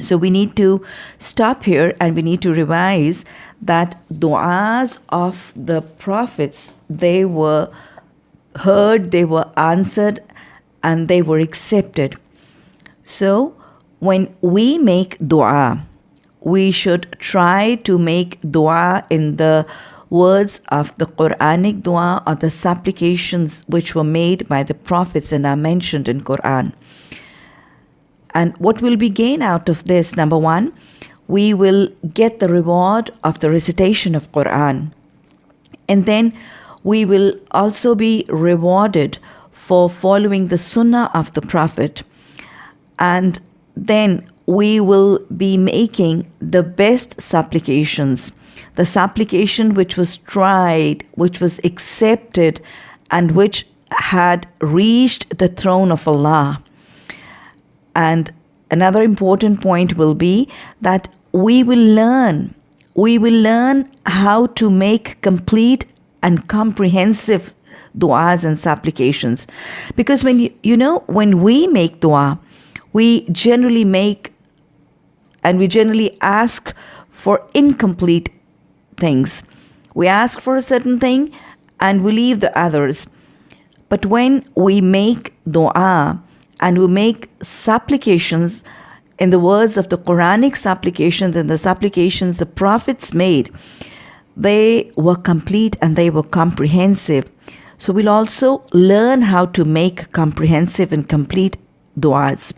So we need to stop here and we need to revise that du'as of the prophets they were heard, they were answered, and they were accepted. So when we make dua, we should try to make dua in the words of the Quranic dua or the supplications which were made by the prophets and are mentioned in Quran. And what will we gain out of this? Number one, we will get the reward of the recitation of Quran. And then we will also be rewarded for following the sunnah of the Prophet. And then we will be making the best supplications, the supplication which was tried, which was accepted, and which had reached the throne of Allah. And another important point will be that we will learn, we will learn how to make complete and comprehensive du'as and supplications. Because when you, you know, when we make dua, we generally make and we generally ask for incomplete things. We ask for a certain thing and we leave the others. But when we make dua and we make supplications in the words of the Quranic supplications and the supplications the prophets made, they were complete and they were comprehensive. So we'll also learn how to make comprehensive and complete du'as.